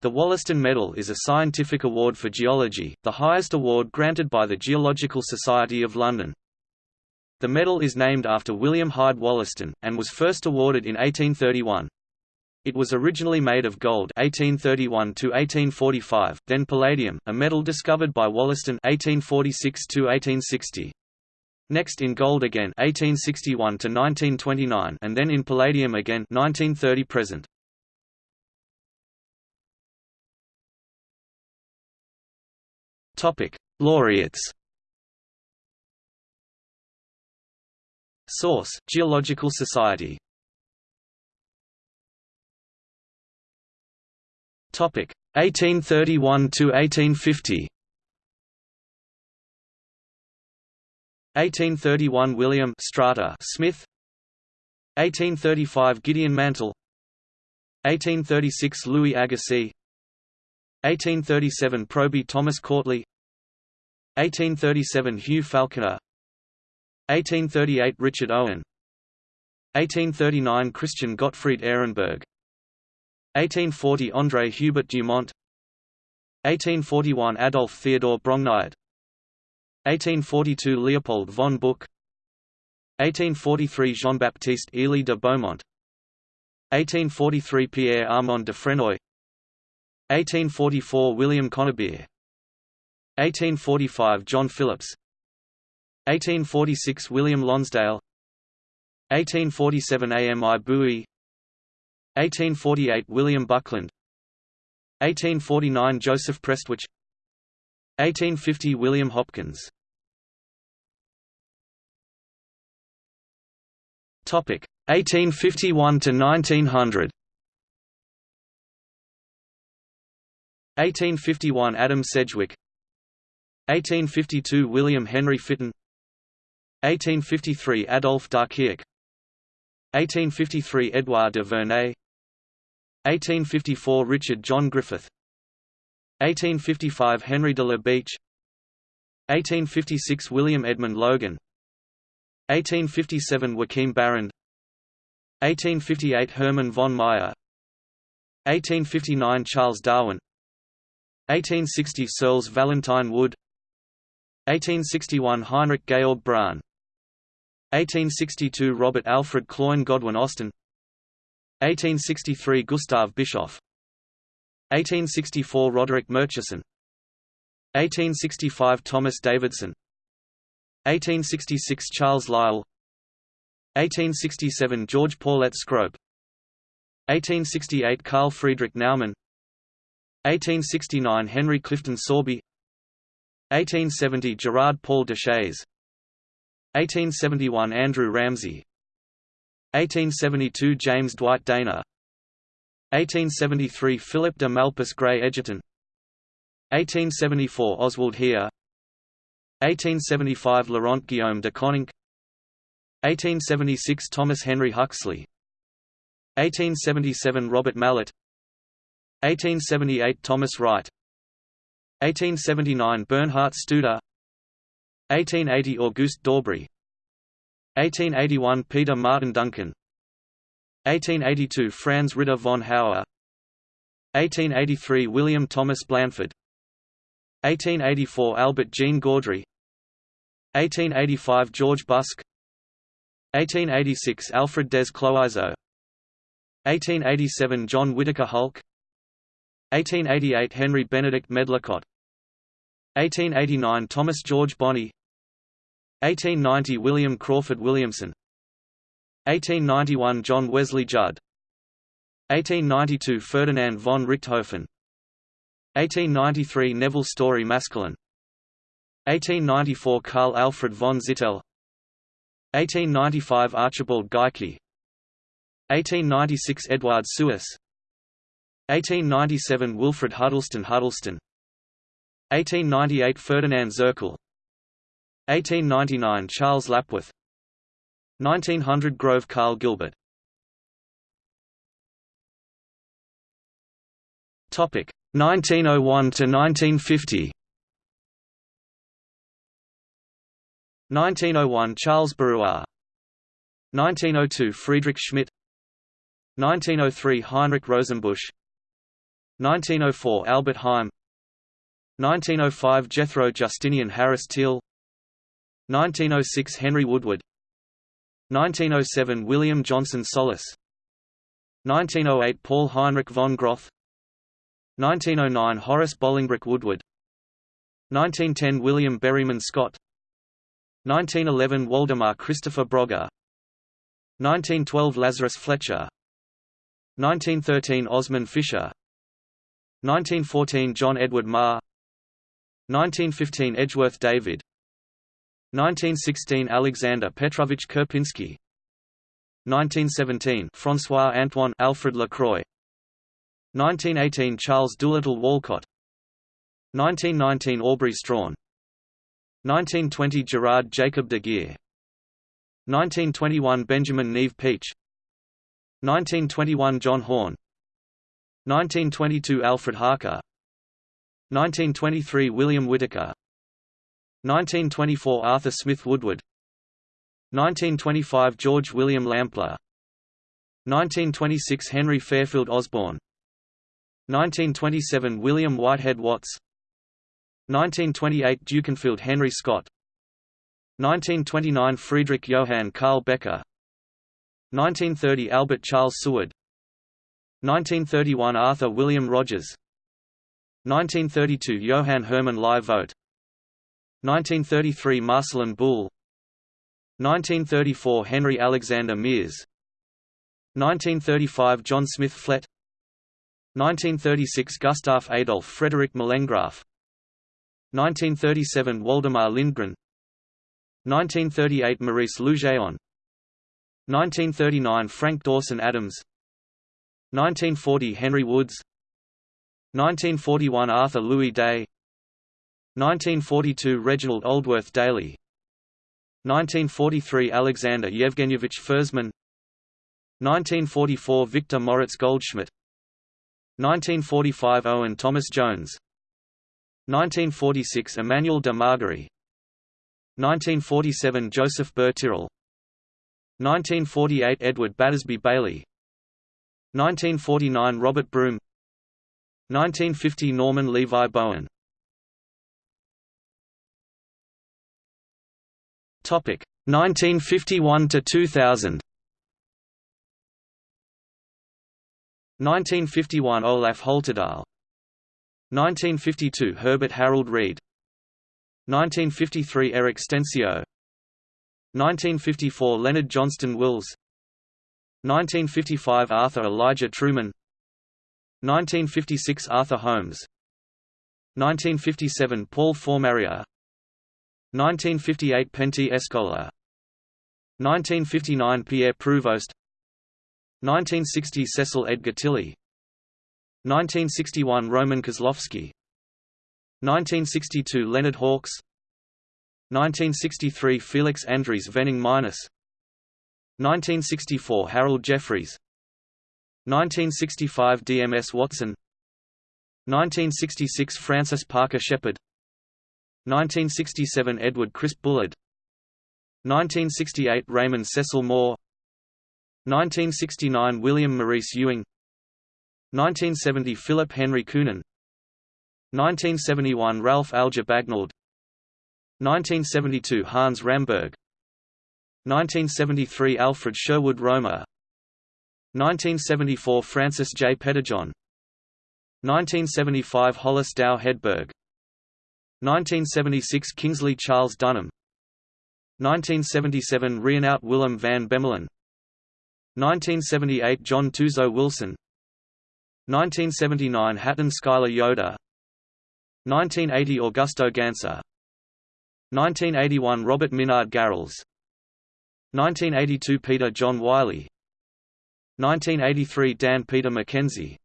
The Wollaston Medal is a scientific award for geology, the highest award granted by the Geological Society of London. The medal is named after William Hyde Wollaston, and was first awarded in 1831. It was originally made of gold 1831 to 1845, then palladium, a metal discovered by Wollaston 1846 to 1860. Next in gold again 1861 to 1929 and then in palladium again 1930 present. Topic: Laureates. Source: Geological Society. Topic: 1831 to 1850. 1831 William Strata Smith 1835 Gideon Mantell 1836 Louis Agassiz 1837 Proby Thomas Cautley 1837 Hugh Falconer. 1838 Richard Owen. 1839 Christian Gottfried Ehrenberg. 1840 André Hubert Dumont. 1841 Adolf Theodor Brongniart. 1842 Leopold von Buch. 1843 Jean-Baptiste Élie de Beaumont. 1843 Pierre Armand Dufrénoy 1844 William Conybeare 1845 John Phillips. 1846 William Lonsdale. 1847 Ami Boué 1848 William Buckland. 1849 Joseph Prestwich. 1850 William Hopkins. Topic. 1851 to 1900 1851 Adam Sedgwick. 1852 William Henry Fitton. 1853 Adolphe d'Archiac 1853 Edouard de Vernay 1854 Richard John Griffith. 1855 Henry de la Beche 1856 William Edmund Logan. 1857 Joachim Barrande. 1858 Hermann von Meyer. 1859 Charles Darwin 1860 Searles Valentine Wood 1861 Heinrich Georg Bronn 1862 Robert Alfred Cloyne Godwin Austen 1863 Gustav Bischof 1864 Roderick Murchison 1865 Thomas Davidson 1866 Charles Lyell 1867 George Poulett Scrope 1868 Carl Friedrich Naumann 1869 Henry Clifton Sorby 1870 Gerard Paul Deshayes 1871 Andrew Ramsay 1872 James Dwight Dana 1873 Philip de Malpas Gray Egerton 1874 Oswald Heer 1875 Laurent Guillaume de Koninck 1876 Thomas Henry Huxley 1877 Robert Mallet 1878 Thomas Wright. 1879 Bernhard Studer. 1880 Auguste Daubrée 1881 Peter Martin Duncan. 1882 Franz Ritter von Hauer. 1883 William Thomas Blanford 1884 Albert Jean Gaudry. 1885 George Busk. 1886 Alfred des Cloizeaux 1887 John Whitaker Hulke 1888 Henry Benedict Medlicott. 1889 Thomas George Bonney. 1890 William Crawford Williamson. 1891 John Wesley Judd. 1892 Ferdinand von Richthofen. 1893 Nevil Story Maskelyne. 1894 Carl Alfred von Zittel. 1895 Archibald Geikie 1896 Edward Suess 1897 Wilfred Hudleston Hudleston. 1898 Ferdinand Zirkel 1899 Charles Lapworth 1900 Grove Karl Gilbert. Topic 1901 to 1950 1901 Charles Barrois 1902 Friedrich Schmidt. 1903 Heinrich Rosenbusch 1904 Albert Heim 1905 Jethro Justinian Harris Teall 1906 Henry Woodward. 1907 William Johnson Sollas. 1908 Paul Heinrich von Groth. 1909 Horace Bolingbroke Woodward. 1910 William Berryman Scott. 1911 Waldemar Christopher Brogger 1912 Lazarus Fletcher. 1913 Osmond Fisher 1914 John Edward Marr. 1915 Edgeworth David. 1916 Alexander Petrovich Karpinsky 1917 François Antoine Alfred Lacroix. 1918 Charles Doolittle Walcott. 1919 Aubrey Strahan. 1920 Gerard Jacob de Geer. 1921 Benjamin Neve Peach. 1921 John Horne 1922 Alfred Harker. 1923 William Whitaker. 1924 Arthur Smith Woodward. 1925 George William Lamplugh. 1926 Henry Fairfield Osborn 1927 William Whitehead Watts. 1928 Dukinfield Henry Scott. 1929 Friedrich Johann Karl Becke. 1930 Albert Charles Seward 1931 Arthur William Rogers. 1932 Johann Hermann Lie Vogt 1933 Marcelin Boule 1934 Henry Alexander Miers. 1935 John Smith Flett. 1936 Gustav Adolf Frederick Molengraaff 1937 Waldemar Lindgren. 1938 Maurice Lugeon. 1939 Frank Dawson Adams 1940 Henry Woods. 1941 Arthur Louis Day. 1942 Reginald Aldworth Daly. 1943 Alexander Yevgenyevich Fersman 1944 Victor Moritz Goldschmidt. 1945 Owen Thomas Jones. 1946 Emmanuel de Margerie 1947 Joseph Tyrrell 1948 Edward Battersby Bailey 1949 Robert Broom 1950 Norman Levi Bowen. Topic 1951 to 2000 1951 Olaf Holtedahl. 1952 Herbert Harold Read 1953 Eric Stensiö. 1954 Leonard Johnston Wills 1955 Arthur Elijah Truman. 1956 Arthur Holmes. 1957 Paul Fourmarier 1958 Pentti Eskola 1959 Pierre Pruvost 1960 Cecil Edgar Tilley 1961 Roman Kozlowski. 1962 Leonard Hawkes. 1963 Felix Andries Vening Meinesz 1964 Harold Jeffreys 1965 DMS Watson. 1966 Francis Parker Shepard 1967 Edward Crisp Bullard. 1968 Raymond Cecil Moore. 1969 William Maurice Ewing. 1970 Philip Henry Kuenen. 1971 Ralph Alger Bagnold. 1972 Hans Ramberg 1973 Alfred Sherwood Romer 1974 Francis J. Pettijohn. 1975 Hollis Dow Hedberg. 1976 Kingsley Charles Dunham. 1977 Reinout Willem van Bemmelen 1978 John Tuzo Wilson. 1979 Hatton Schuyler Yoder. 1980 Augusto Gansser. 1981 Robert Minard Garrels 1982 Peter John Wyllie 1983 Dan Peter McKenzie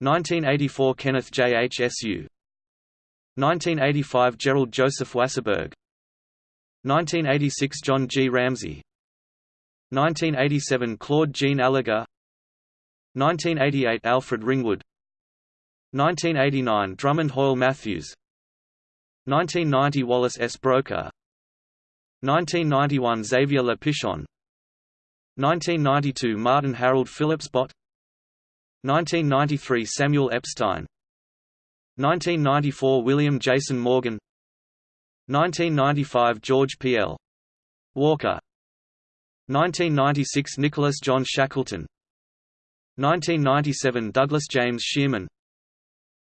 1984 Kenneth J. H. S. U. 1985 Gerald Joseph Wasserburg 1986 John G. Ramsay 1987 Claude Jean Allègre 1988 Alfred Ringwood 1989 Drummond Hoyle Matthews 1990 Wallace S. Broecker 1991 Xavier Le Pichon 1992 Martin Harold Phillips Bott. 1993 Samuel Epstein. 1994 William Jason Morgan. 1995 George P. L. Walker. 1996 Nicholas John Shackleton. 1997 Douglas James Shearman.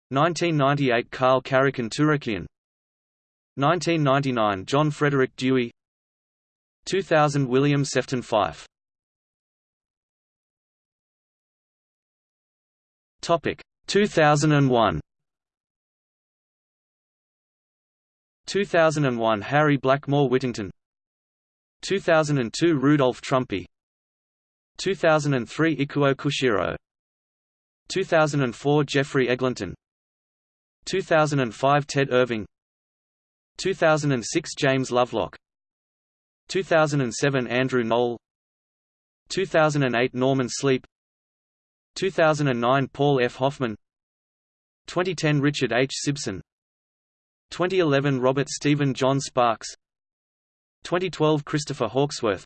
1998 Karl Karekin Turekian. 1999 John Frederick Dewey 2000 William Sefton Fyfe. Topic 2001 2001 Harry Blackmore Whittington. 2002 Rudolf Trumpy. 2003 Ikuo Kushiro. 2004 Geoffrey Eglinton. 2005 Ted Irving. 2006 James Lovelock 2007 Andrew Knoll. 2008 Norman Sleep. 2009 Paul F. Hoffman. 2010 Richard H. Sibson. 2011 Robert Stephen John Sparks. 2012 Christopher Hawksworth.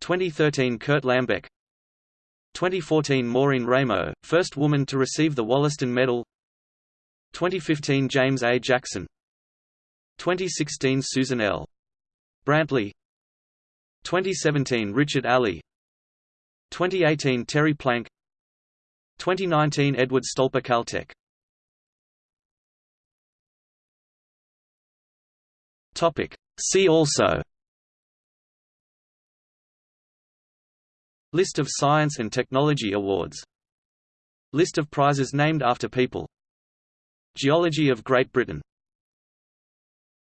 2013 Kurt Lambeck. 2014 Maureen Raymo, first woman to receive the Wollaston Medal. 2015 James A. Jackson. 2016 Susan L. Brantley. 2017 Richard Alley. 2018 Terry Plank. 2019 Edward Stolper Caltech. Topic. See also. List of science and technology awards. List of prizes named after people. Geology of Great Britain